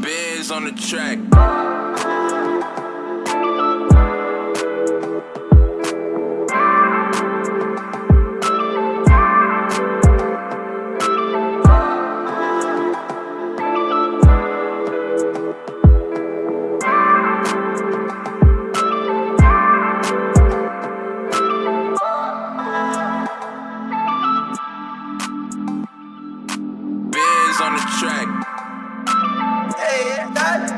Biz on the track. on the track. Yeah.